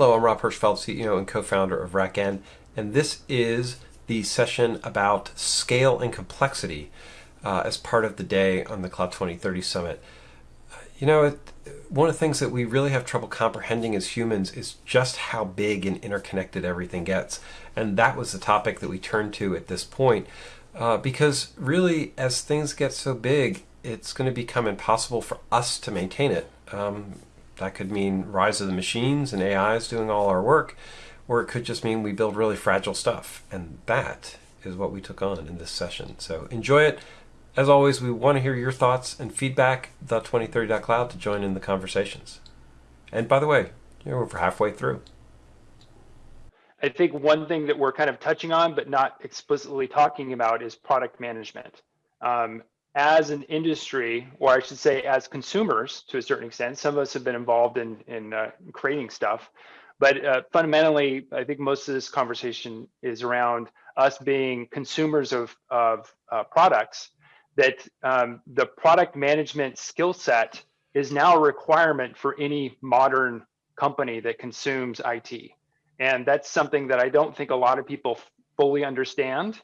Hello, I'm Rob Hirschfeld, CEO and co-founder of RackN, and this is the session about scale and complexity uh, as part of the day on the Cloud 2030 Summit. You know, it, one of the things that we really have trouble comprehending as humans is just how big and interconnected everything gets. And that was the topic that we turned to at this point. Uh, because really, as things get so big, it's going to become impossible for us to maintain it. Um, that could mean rise of the machines and AIs doing all our work, or it could just mean we build really fragile stuff. And that is what we took on in this session. So enjoy it. As always, we want to hear your thoughts and feedback, the2030.cloud to join in the conversations. And by the way, you know, we're halfway through. I think one thing that we're kind of touching on, but not explicitly talking about is product management. Um, as an industry, or I should say as consumers to a certain extent, some of us have been involved in, in uh, creating stuff, but uh, fundamentally, I think most of this conversation is around us being consumers of, of uh, products, that um, the product management skill set is now a requirement for any modern company that consumes IT. And that's something that I don't think a lot of people fully understand.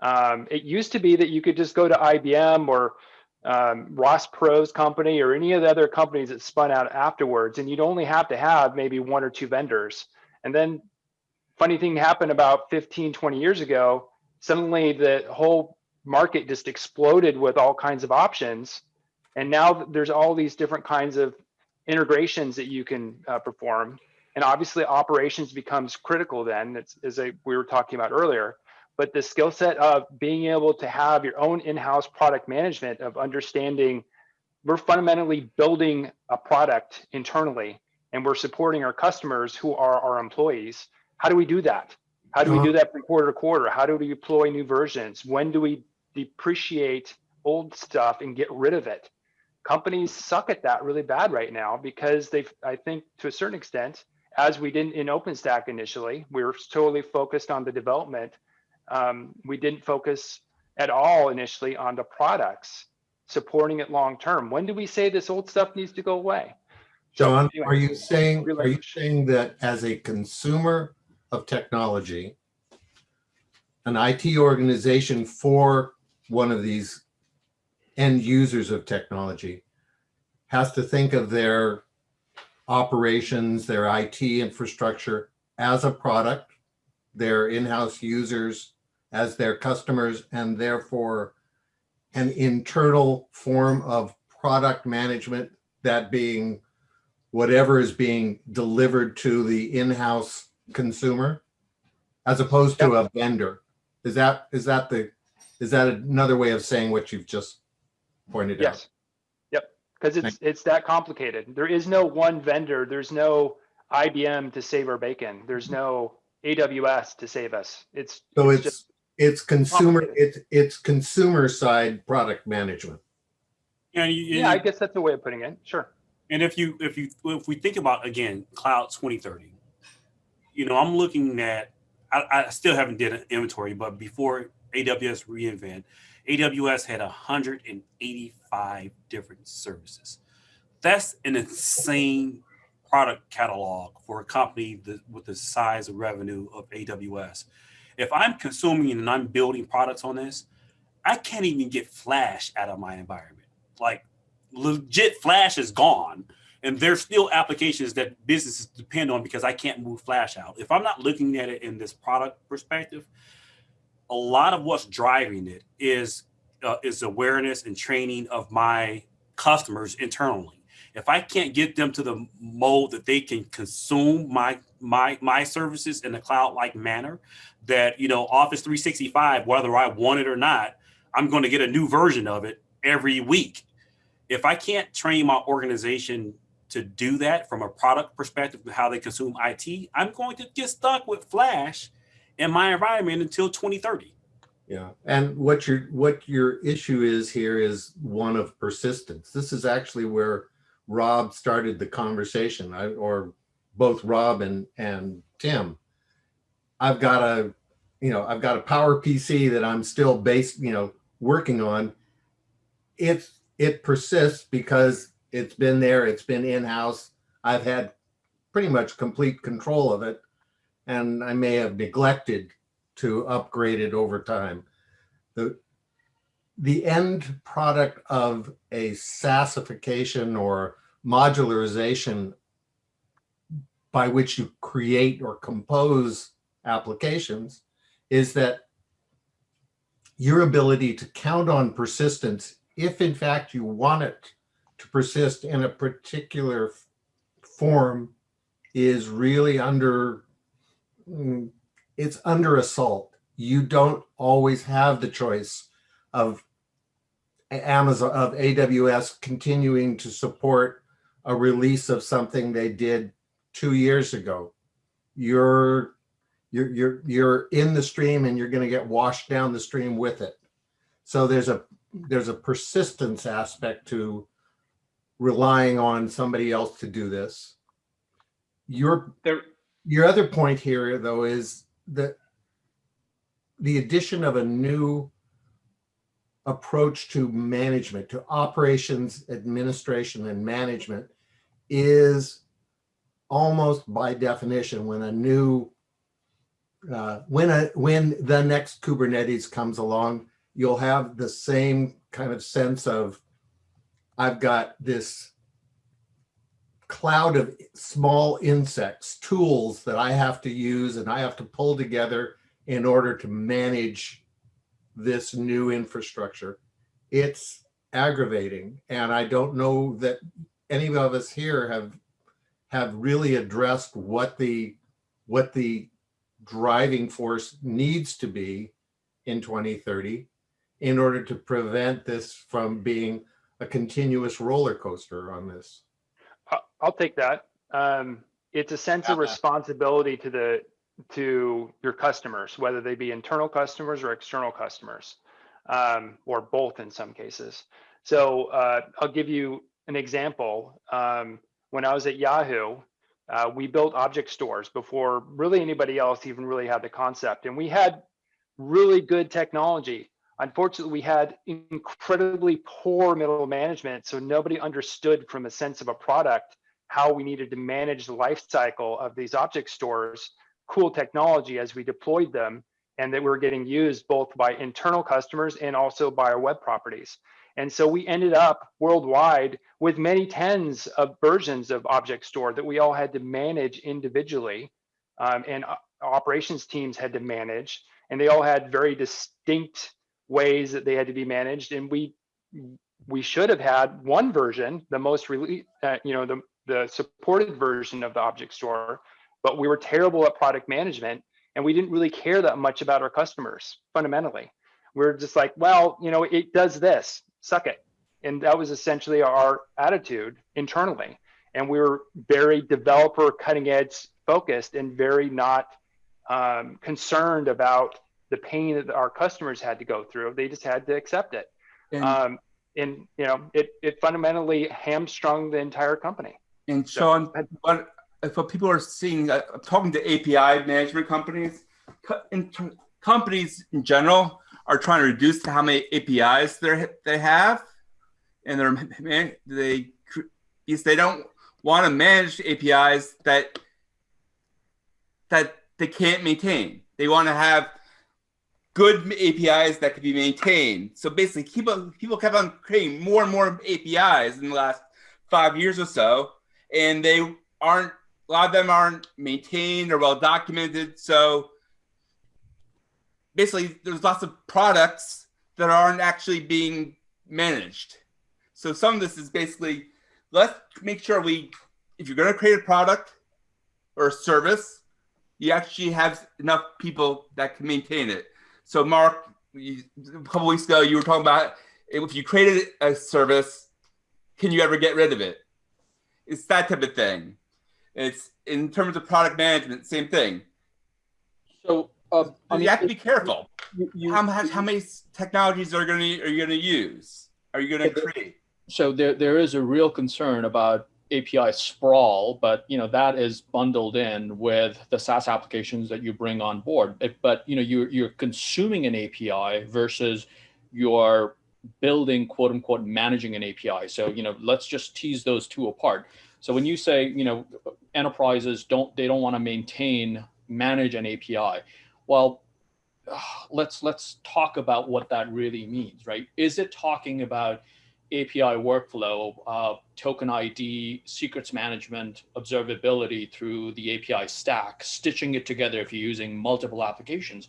Um, it used to be that you could just go to IBM or um, Ross Perot's company or any of the other companies that spun out afterwards, and you'd only have to have maybe one or two vendors. And then funny thing happened about 15, 20 years ago, suddenly the whole market just exploded with all kinds of options. And now there's all these different kinds of integrations that you can uh, perform. And obviously operations becomes critical then, it's, as I, we were talking about earlier but the skill set of being able to have your own in-house product management of understanding we're fundamentally building a product internally and we're supporting our customers who are our employees. How do we do that? How do we do uh-huh. that from quarter to quarter? How do we deploy new versions? When do we depreciate old stuff and get rid of it? Companies suck at that really bad right now because they've i think to a certain extent as we didn't in openstack initially we were totally focused on the development um, we didn't focus at all initially on the products supporting it long term. When do we say this old stuff needs to go away? John, so, anyway, are you saying are you saying that as a consumer of technology, an IT organization for one of these end users of technology has to think of their operations, their IT infrastructure as a product, their in-house users as their customers and therefore an internal form of product management, that being whatever is being delivered to the in-house consumer as opposed to a vendor. Is that is that the is that another way of saying what you've just pointed yes. out? Yes. Yep. Because it's it's that complicated. There is no one vendor. There's no IBM to save our bacon. There's no AWS to save us. It's so it's, it's just it's consumer, it's, it's consumer side product management. And you, yeah, I guess that's a way of putting it. Sure. And if you, if you, if we think about again, cloud 2030, you know, I'm looking at, I, I still haven't did an inventory, but before AWS reInvent, AWS had 185 different services. That's an insane product catalog for a company that, with the size of revenue of AWS if I'm consuming and I'm building products on this, I can't even get Flash out of my environment. Like legit Flash is gone. And there's still applications that businesses depend on because I can't move Flash out. If I'm not looking at it in this product perspective, a lot of what's driving it is uh, is awareness and training of my customers internally if I can't get them to the mode that they can consume my my my services in a cloud-like manner, that you know Office 365, whether I want it or not, I'm going to get a new version of it every week. If I can't train my organization to do that from a product perspective how they consume IT, I'm going to get stuck with Flash in my environment until 2030. Yeah, and what your what your issue is here is one of persistence. This is actually where Rob started the conversation, I, or both Rob and, and Tim. I've got a, you know, I've got a power PC that I'm still based, you know, working on. It's, it persists because it's been there, it's been in-house. I've had pretty much complete control of it. And I may have neglected to upgrade it over time. The, the end product of a SaaSification or modularization by which you create or compose applications is that your ability to count on persistence, if in fact you want it to persist in a particular form, is really under, mm, it's under assault. You don't always have the choice of Amazon, of AWS continuing to support a release of something they did two years ago. You're you're you're you're in the stream and you're going to get washed down the stream with it. So there's a there's a persistence aspect to relying on somebody else to do this. Your there your other point here though is that the addition of a new approach to management, to operations, administration, and management is almost by definition when a new uh, when a when the next Kubernetes comes along, you'll have the same kind of sense of I've got this cloud of small insects, tools that I have to use and I have to pull together in order to manage this new infrastructure. It's aggravating. And I don't know that any of us here have have really addressed what the what the driving force needs to be in 2030 in order to prevent this from being a continuous roller coaster on this? I'll take that. Um, it's a sense of responsibility to the to your customers, whether they be internal customers or external customers, um, or both in some cases. So uh, I'll give you an example. Um, when I was at Yahoo, uh, we built object stores before really anybody else even really had the concept. And we had really good technology. Unfortunately, we had incredibly poor middle management. So nobody understood from a sense of a product how we needed to manage the life cycle of these object stores, cool technology as we deployed them, and that we were getting used both by internal customers and also by our web properties. And so we ended up worldwide with many tens of versions of Object Store that we all had to manage individually um, and operations teams had to manage. And they all had very distinct ways that they had to be managed. And we we should have had one version, the most uh, you know, the, the supported version of the Object Store, but we were terrible at product management and we didn't really care that much about our customers fundamentally. We we're just like, well, you know, it does this suck it. And that was essentially our attitude internally. And we were very developer cutting edge focused and very not um, concerned about the pain that our customers had to go through. They just had to accept it. And, um, and you know, it, it fundamentally hamstrung the entire company. And Sean, so, what, what people are seeing, uh, talking to API management companies, in, companies in general are trying to reduce how many APIs they they have, and they're they because they don't want to manage APIs that that they can't maintain. They want to have good APIs that can be maintained. So basically, people people kept on creating more and more APIs in the last five years or so, and they aren't lot of them aren't maintained or well documented. So basically there's lots of products that aren't actually being managed. So some of this is basically let's make sure we, if you're going to create a product or a service, you actually have enough people that can maintain it. So Mark, you, a couple weeks ago, you were talking about if you created a service, can you ever get rid of it? It's that type of thing. It's in terms of product management, same thing. So uh, I mean, you have to be careful. You, you, how, how many technologies are going to are you going to use? Are you going to create? So there there is a real concern about API sprawl, but you know that is bundled in with the SaaS applications that you bring on board. but you know you're you're consuming an API versus you're building quote unquote managing an API. So you know let's just tease those two apart. So when you say, you know, enterprises don't, they don't want to maintain, manage an API, well, let's let's talk about what that really means, right? Is it talking about API workflow, uh, token ID, secrets management, observability through the API stack, stitching it together if you're using multiple applications?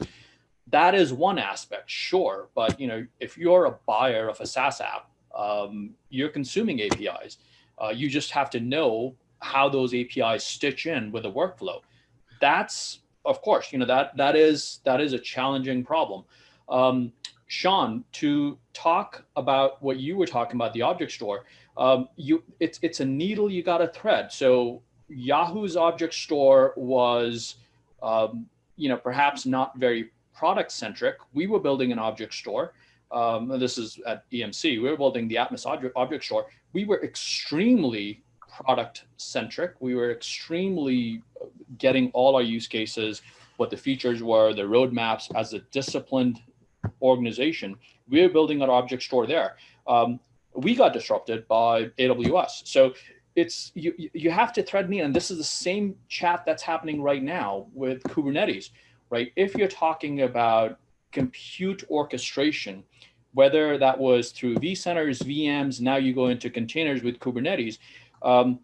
That is one aspect, sure. But you know, if you're a buyer of a SaaS app, um, you're consuming APIs. Uh, you just have to know how those APIs stitch in with the workflow. That's of course, you know that that is that is a challenging problem. Um, Sean, to talk about what you were talking about, the object store, um, you it's it's a needle you got to thread. So Yahoo's object store was, um, you know, perhaps not very product centric. We were building an object store. Um, this is at EMC. We were building the Atmos object, store. We were extremely product centric. We were extremely getting all our use cases, what the features were, the roadmaps as a disciplined organization. We were building our object store there. Um, we got disrupted by AWS. So it's you you have to thread me, and this is the same chat that's happening right now with Kubernetes, right? If you're talking about compute orchestration, whether that was through vCenters, VMs, now you go into containers with Kubernetes, um,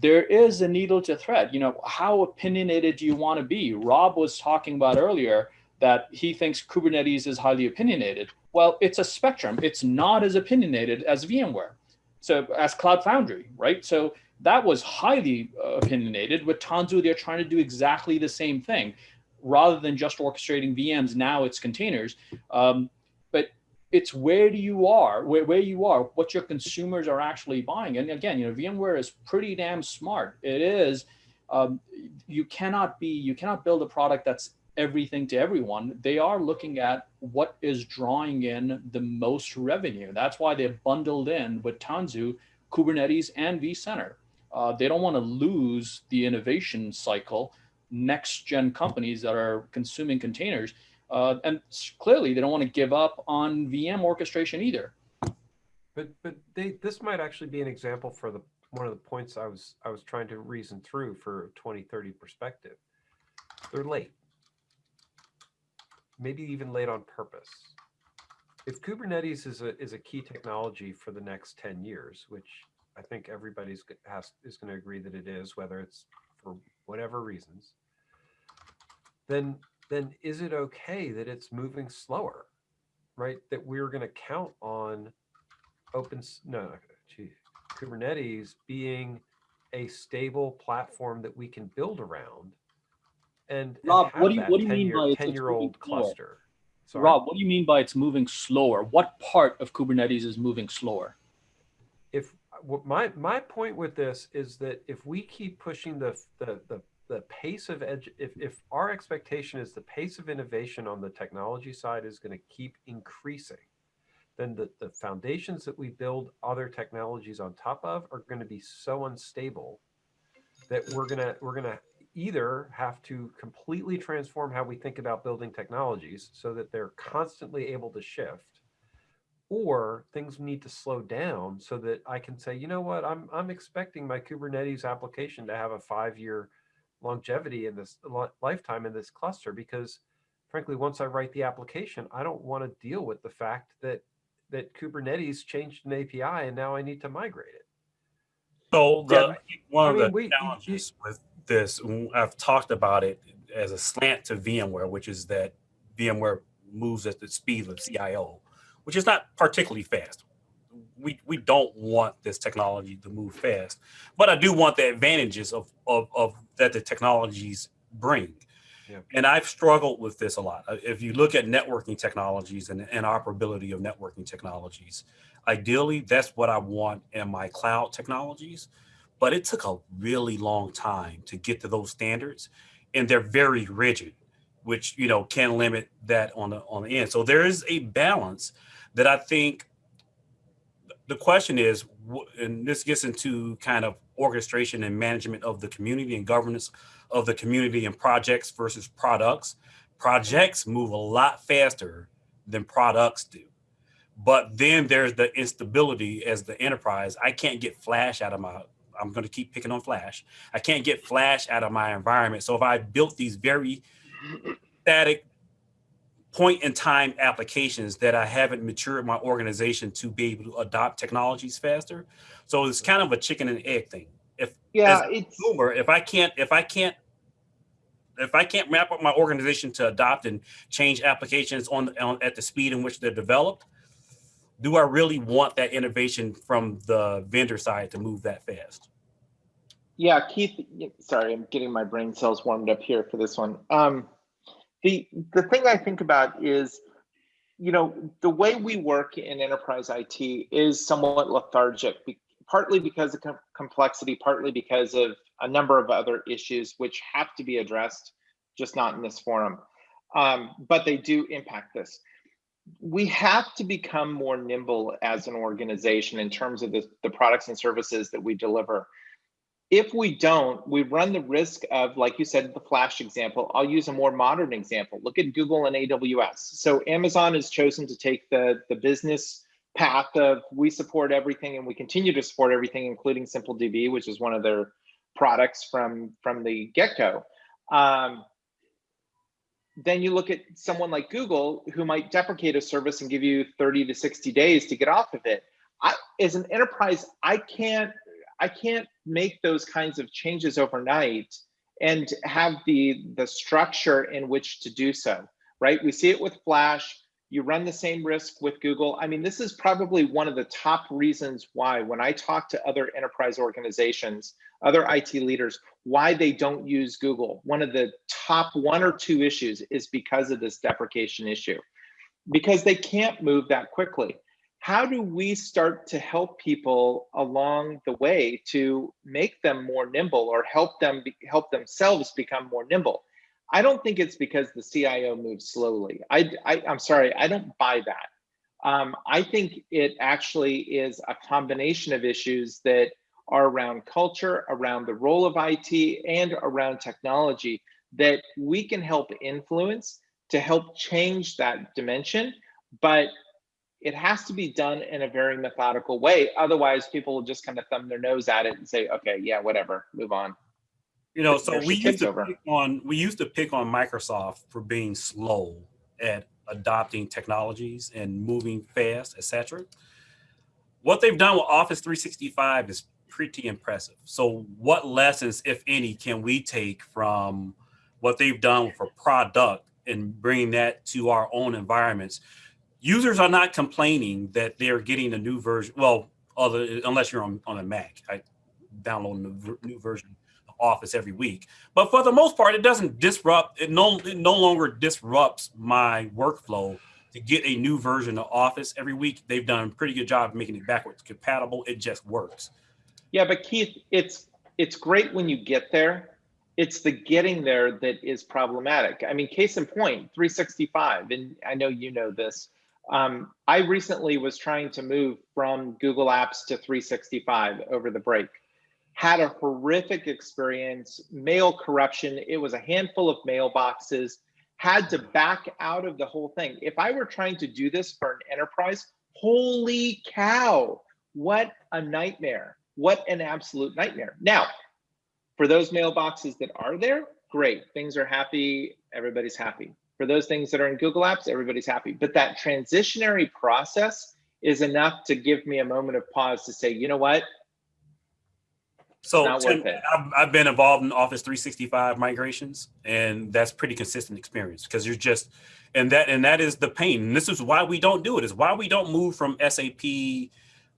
there is a needle to thread. You know, how opinionated do you want to be? Rob was talking about earlier that he thinks Kubernetes is highly opinionated. Well, it's a spectrum. It's not as opinionated as VMware. So as Cloud Foundry, right? So that was highly uh, opinionated. With Tanzu, they're trying to do exactly the same thing. Rather than just orchestrating VMs, now it's containers. Um, but it's where do you are, where, where you are, what your consumers are actually buying. And again, you know, VMware is pretty damn smart. It is, um, you cannot be, you cannot build a product that's everything to everyone. They are looking at what is drawing in the most revenue. That's why they've bundled in with Tanzu, Kubernetes, and vCenter. Uh, they don't want to lose the innovation cycle. Next gen companies that are consuming containers uh, and clearly, they don't want to give up on VM orchestration either. But but they this might actually be an example for the one of the points I was I was trying to reason through for 2030 perspective. They're late. Maybe even late on purpose. If Kubernetes is a is a key technology for the next 10 years, which I think everybody's has is going to agree that it is, whether it's for whatever reasons, then then is it okay that it's moving slower, right? That we're going to count on open, no, gee, Kubernetes being a stable platform that we can build around. And, Rob, what do you, what do you mean by 10 year old cluster? Sorry. Rob, what do you mean by it's moving slower? What part of Kubernetes is moving slower? If my my point with this is that if we keep pushing the the the the pace of edge, if, if our expectation is the pace of innovation on the technology side is going to keep increasing, then the, the foundations that we build other technologies on top of are going to be so unstable that we're going to, we're going to either have to completely transform how we think about building technologies so that they're constantly able to shift or things need to slow down so that I can say, you know what, I'm, I'm expecting my Kubernetes application to have a five year longevity in this lifetime in this cluster because frankly, once I write the application, I don't want to deal with the fact that that Kubernetes changed an API and now I need to migrate it. So the, yeah. one I of mean, the we, challenges with this, I've talked about it as a slant to VMware, which is that VMware moves at the speed of CIO, which is not particularly fast we we don't want this technology to move fast, but I do want the advantages of of, of that the technologies bring. Yeah. And I've struggled with this a lot. Uh, if you look at networking technologies and interoperability of networking technologies, ideally that's what I want in my cloud technologies. But it took a really long time to get to those standards, and they're very rigid, which you know can limit that on the on the end. So there is a balance that I think the question is, and this gets into kind of orchestration and management of the community and governance of the community and projects versus products. Projects move a lot faster than products do. But then there's the instability as the enterprise. I can't get flash out of my I'm going to keep picking on Flash. I can't get Flash out of my environment. So if I built these very static point in time applications that I haven't matured my organization to be able to adopt technologies faster. So it's kind of a chicken and egg thing. If Yeah, it's consumer, if I can't, if I can't, if I can't map up my organization to adopt and change applications on, on at the speed in which they're developed, do I really want that innovation from the vendor side to move that fast? yeah, Keith. Sorry, I'm getting my brain cells warmed up here for this one. Um, the the thing I think about is, you know, the way we work in enterprise IT is somewhat lethargic, partly because of com- complexity, partly because of a number of other issues which have to be addressed, just not in this forum. Um, but they do impact this. we have to become more nimble as an organization in terms of the, the products and services that we deliver. If we don't, we run the risk of, like you said, the Flash example. I'll use a more modern example. Look at Google and AWS. So Amazon has chosen to take the, the business path of we support everything and we continue to support everything, including SimpleDB, which is one of their products from, from the get-go. Um, then you look at someone like Google who might deprecate a service and give you 30 to 60 days to get off of it. I, as an enterprise, I can't I can't make those kinds of changes overnight and have the the structure in which to do so. Right? We see it with Flash. You run the same risk with Google. I mean, this is probably one of the top reasons why when I talk to other enterprise organizations, other IT leaders, why they don't use Google. One of the top one or two issues is because of this deprecation issue, because they can't move that quickly. How do we start to help people along the way to make them more nimble or help them be, help themselves become more nimble? I don't think it's because the CIO moves slowly. I, I am sorry, I don't buy that. Um, I think it actually is a combination of issues that are around culture, around the role of IT, and around technology that we can help influence to help change that dimension. But it has to be done in a very methodical way. Otherwise, people will just kind of thumb their nose at it and say, okay, yeah, whatever, move on. You know, so There's we used to over. pick on we used to pick on Microsoft for being slow at adopting technologies and moving fast, etc. What they've done with Office 365 is pretty impressive. So, what lessons, if any, can we take from what they've done for product and bringing that to our own environments? Users are not complaining that they're getting a new version. Well, other unless you're on, on a Mac, I download a new- version of Office every week. But for the most part, it doesn't disrupt. It no it no longer disrupts my workflow to get a new version of Office every week. They've done a pretty good job making it backwards compatible. It just works. Yeah, but Keith, it's it's great when you get there. It's the getting there that is problematic. I mean, case in point, 365, and I know you know this. Um, I recently was trying to move from Google Apps to 365 over the break. Had a horrific experience, mail corruption. It was a handful of mailboxes. Had to back out of the whole thing. If I were trying to do this for an enterprise, holy cow, what a nightmare. What an absolute nightmare. Now, for those mailboxes that are there, great. Things are happy. Everybody's happy. For those things that are in Google Apps, everybody's happy. But that transitionary process is enough to give me a moment of pause to say, you know what? So Tim. I've, I've been involved in Office 365 migrations, and that's pretty consistent experience because you're just and that and that is the pain. And this is why we don't do it. Is why we don't move from SAP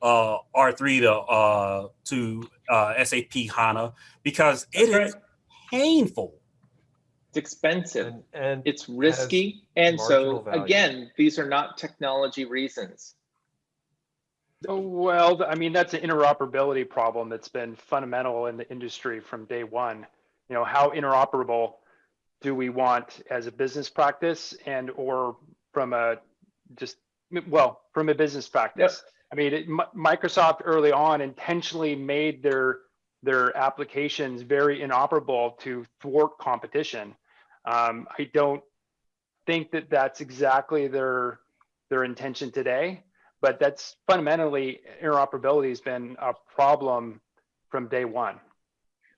uh, R3 to uh, to uh, SAP HANA because it That's is painful. It's expensive. And, and It's risky. And so value. again, these are not technology reasons. Oh, Well, I mean, that's an interoperability problem that's been fundamental in the industry from day one. You know, how interoperable do we want as a business practice and or from a just well, from a business practice? I mean, it, Mi- Microsoft early on intentionally made their their applications very inoperable to thwart competition. Um, I don't think that that's exactly their their intention today but that's fundamentally interoperability has been a problem from day one.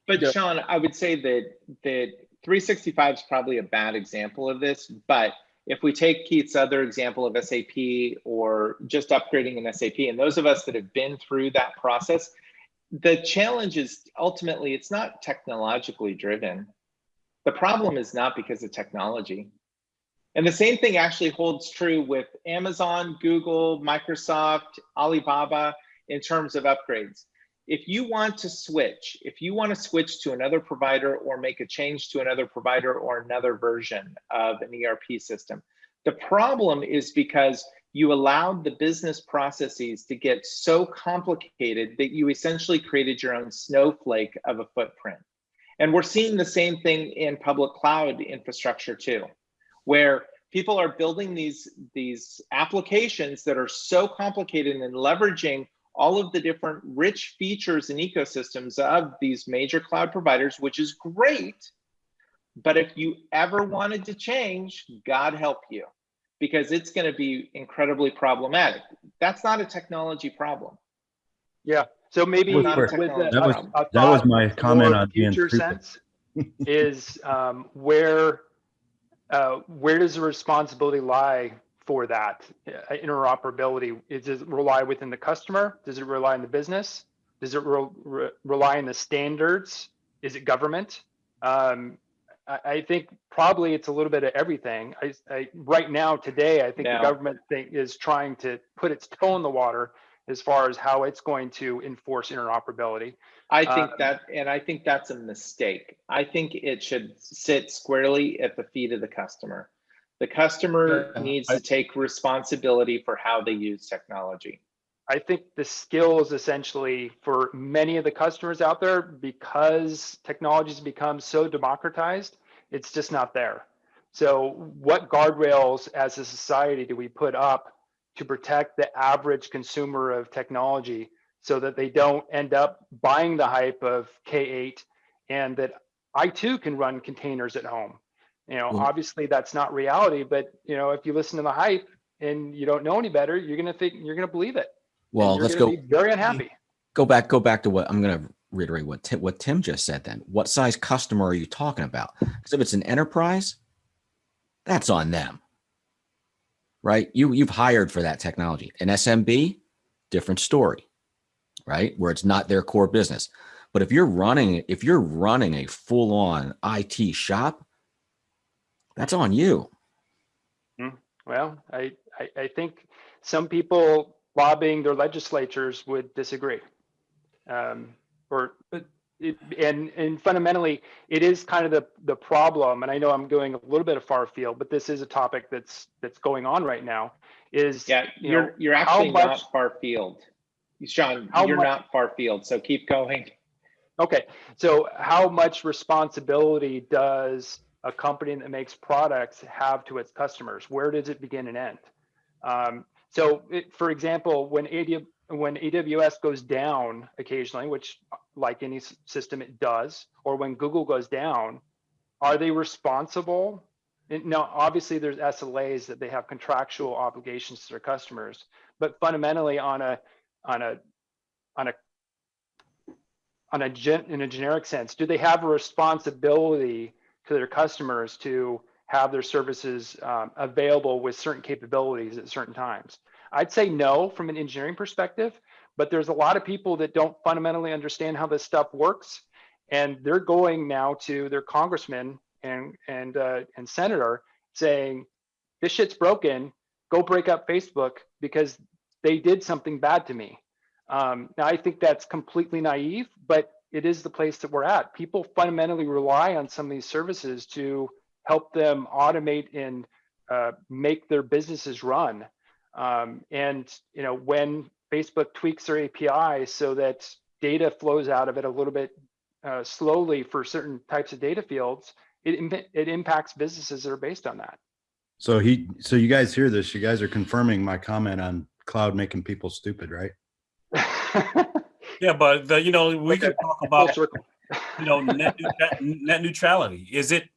But. Sean, I would say that that 365 is probably a bad example of this. But if we take Keith's other example of SAP or just upgrading an SAP, and those of us that have been through that process, the challenge is ultimately it's not technologically driven. The problem is not because of technology. And the same thing actually holds true with Amazon, Google, Microsoft, Alibaba in terms of upgrades if you want to switch, if you want to switch to another provider or make a change to another provider or another version of an ERP system, the problem is because you allowed the business processes to get so complicated that you essentially created your own snowflake of a footprint. And we're seeing the same thing in public cloud infrastructure too, where people are building these, these applications that are so complicated and leveraging all of the different rich features and ecosystems of these major cloud providers, which is great. But if you ever wanted to change, God help you, because it's going to be incredibly problematic. That's not a technology problem. Yeah. So maybe With- with, with- a, that was- a- a that was my comment on being future stupid. sense is um, where uh, where does the responsibility lie for that uh, interoperability? Is- Does it rely within the customer? Does it rely on the business? Does it re- re- rely on the standards? Is it government? Um, I, I think probably it's a little bit of everything. I, I right now today, I think Now- the government thing is trying to put its toe in the water as far as how it's going to enforce interoperability. I think Um, that, and I think that's a mistake. I think it should sit squarely at the feet of the customer. The customer Yeah, needs I- to take responsibility for how they use technology. I think the skills essentially for many of the customers out there, because technology's become so democratized, it's just not there. So what guardrails as a society do we put up to protect the average consumer of technology so that they don't end up buying the hype of K8 and that I too can run containers at home? You know, Well- obviously that's not reality, but you know, if you listen to the hype and you don't know any better, you're gonna think you're gonna believe it. Well, let's go Very unhappy. go back go back to what I'm going to reiterate what Tim, what Tim just said. Then, what size customer are you talking about? Because if it's an enterprise, that's on them, right? You you've hired for that technology. An SMB, different story, right? Where it's not their core business. But if you're running if you're running a full on IT shop, that's on you. Well, I, I, I think some people lobbying their legislatures would disagree. Um, or, but it, and, and fundamentally, it is kind of the, the problem, and I know I'm going a little bit of far field, but this is a topic that's, that's going on right now, is, Yeah, you you're know, you're actually much- not far field. Sean, you're much- not far field, so keep going. Okay, so how much responsibility does a company that makes products have to its customers? Where does it begin and end? Um, so, it, for example, when AW, when AWS goes down occasionally, which like any system it does, or when Google goes down, are they responsible? Now, obviously, there's SLAs that they have contractual obligations to their customers, but fundamentally, on a on a on a on a gen, in a generic sense, do they have a responsibility to their customers to have their services um, available with certain capabilities at certain times? I'd say no from an engineering perspective, but there's a lot of people that don't fundamentally understand how this stuff works, and they're going now to their congressman and and uh, and senator saying, "This shit's broken. Go break up Facebook because they did something bad to me." Um, now, I think that's completely naive, but it is the place that we're at. People fundamentally rely on some of these services to help them automate and uh, make their businesses run. Um, and you know, when Facebook tweaks their API so that data flows out of it a little bit uh, slowly for certain types of data fields, it it impacts businesses that are based on that. So he, so you guys hear this, you guys are confirming my comment on cloud making people stupid, right? Yeah, but the, you know, we Okay. could talk about you know net, neutra- net neutrality. Is it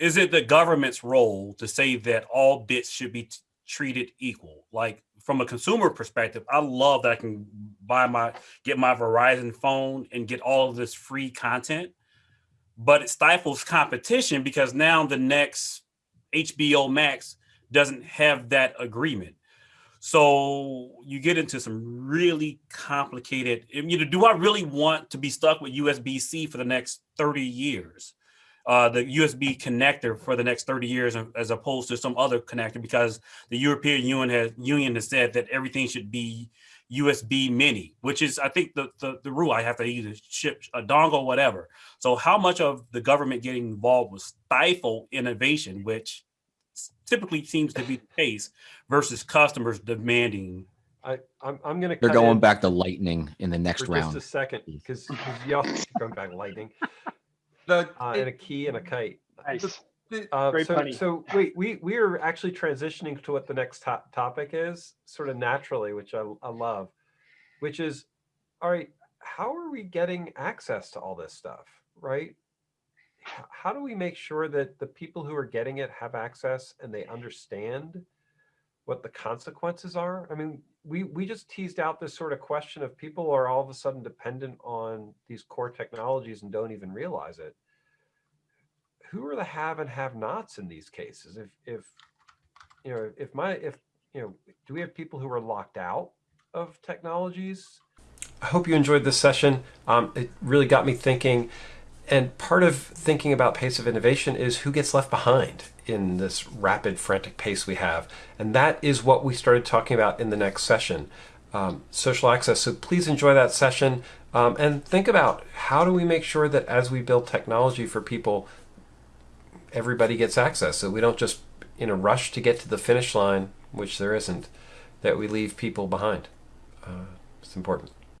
is it the government's role to say that all bits should be treated equal? Like from a consumer perspective, I love that I can buy my get my Verizon phone and get all of this free content. But it stifles competition because now the next HBO Max doesn't have that agreement. So you get into some really complicated. You know, do I really want to be stuck with USB-C for the next 30 years? Uh, the USB connector for the next 30 years as opposed to some other connector because the European Union has, Union has said that everything should be USB mini, which is, I think, the, the, the rule. I have to either ship a dongle, whatever. So how much of the government getting involved will stifle innovation, which typically seems to be the case versus customers demanding. I, I'm, I'm going to. They're going back to lightning in the next for round. Just a second, because y'all going back to lightning. The, uh, and a key and a kite. Nice. Uh, Great so, punny. so wait, we we are actually transitioning to what the next top topic is, sort of naturally, which I, I love, which is, all right, how are we getting access to all this stuff, right? How do we make sure that the people who are getting it have access and they understand what the consequences are? I mean, we we just teased out this sort of question of people are all of a sudden dependent on these core technologies and don't even realize it. Who are the have and have nots in these cases? If if you know if my if you know do we have people who are locked out of technologies? I hope you enjoyed this session. Um, it really got me thinking and part of thinking about pace of innovation is who gets left behind in this rapid frantic pace we have. And that is what we started talking about in the next session. Um, social access so please enjoy that session. Um, and think about how do we make sure that as we build technology for people everybody gets access so we don't just in a rush to get to the finish line which there isn't that we leave people behind. Uh, it's important